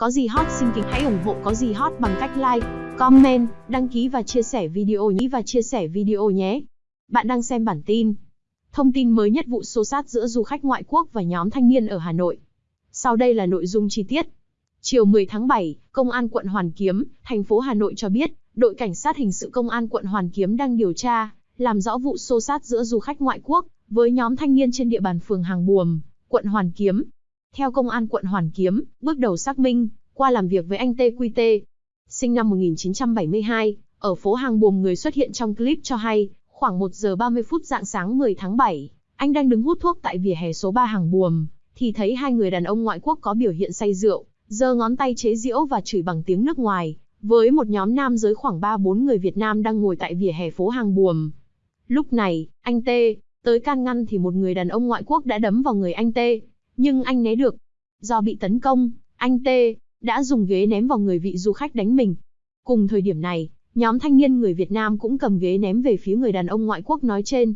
Có gì hot xin kính hãy ủng hộ có gì hot bằng cách like, comment, đăng ký và chia sẻ video nhé và chia sẻ video nhé. Bạn đang xem bản tin. Thông tin mới nhất vụ xô sát giữa du khách ngoại quốc và nhóm thanh niên ở Hà Nội. Sau đây là nội dung chi tiết. Chiều 10 tháng 7, Công an quận Hoàn Kiếm, thành phố Hà Nội cho biết, đội cảnh sát hình sự Công an quận Hoàn Kiếm đang điều tra, làm rõ vụ xô sát giữa du khách ngoại quốc với nhóm thanh niên trên địa bàn phường Hàng Buồm, quận Hoàn Kiếm. Theo công an quận Hoàn Kiếm, bước đầu xác minh, qua làm việc với anh TQT, sinh năm 1972, ở phố Hàng Buồm người xuất hiện trong clip cho hay, khoảng 1 giờ 30 phút dạng sáng 10 tháng 7, anh đang đứng hút thuốc tại vỉa hè số 3 Hàng Buồm, thì thấy hai người đàn ông ngoại quốc có biểu hiện say rượu, giơ ngón tay chế giễu và chửi bằng tiếng nước ngoài, với một nhóm nam giới khoảng 3-4 người Việt Nam đang ngồi tại vỉa hè phố Hàng Buồm. Lúc này, anh T, tới can ngăn thì một người đàn ông ngoại quốc đã đấm vào người anh T, nhưng anh né được. Do bị tấn công, anh T đã dùng ghế ném vào người vị du khách đánh mình. Cùng thời điểm này, nhóm thanh niên người Việt Nam cũng cầm ghế ném về phía người đàn ông ngoại quốc nói trên.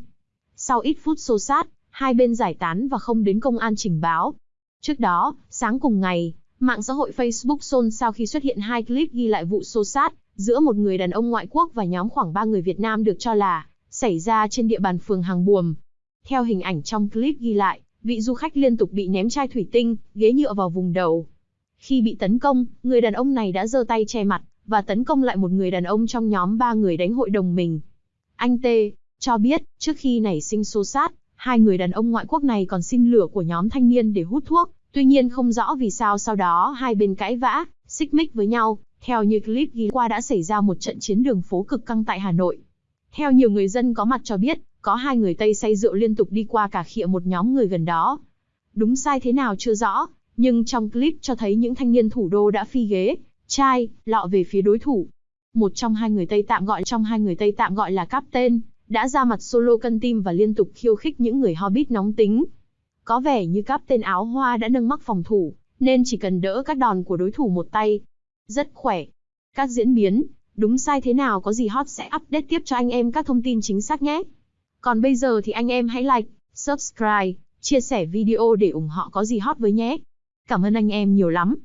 Sau ít phút xô sát, hai bên giải tán và không đến công an trình báo. Trước đó, sáng cùng ngày, mạng xã hội Facebook xôn xao khi xuất hiện hai clip ghi lại vụ xô sát giữa một người đàn ông ngoại quốc và nhóm khoảng 3 người Việt Nam được cho là xảy ra trên địa bàn phường Hàng Buồm. Theo hình ảnh trong clip ghi lại, vị du khách liên tục bị ném chai thủy tinh, ghế nhựa vào vùng đầu. Khi bị tấn công, người đàn ông này đã giơ tay che mặt và tấn công lại một người đàn ông trong nhóm ba người đánh hội đồng mình. Anh T cho biết, trước khi nảy sinh xô sát, hai người đàn ông ngoại quốc này còn xin lửa của nhóm thanh niên để hút thuốc, tuy nhiên không rõ vì sao sau đó hai bên cãi vã, xích mích với nhau. Theo như clip ghi qua đã xảy ra một trận chiến đường phố cực căng tại Hà Nội. Theo nhiều người dân có mặt cho biết, có hai người Tây say rượu liên tục đi qua cả khịa một nhóm người gần đó. Đúng sai thế nào chưa rõ, nhưng trong clip cho thấy những thanh niên thủ đô đã phi ghế, chai, lọ về phía đối thủ. Một trong hai người Tây tạm gọi trong hai người Tây tạm gọi là Captain, đã ra mặt solo cân tim và liên tục khiêu khích những người Hobbit nóng tính. Có vẻ như Captain áo hoa đã nâng mắc phòng thủ, nên chỉ cần đỡ các đòn của đối thủ một tay. Rất khỏe. Các diễn biến, đúng sai thế nào có gì hot sẽ update tiếp cho anh em các thông tin chính xác nhé. Còn bây giờ thì anh em hãy like, subscribe, chia sẻ video để ủng hộ có gì hot với nhé. Cảm ơn anh em nhiều lắm.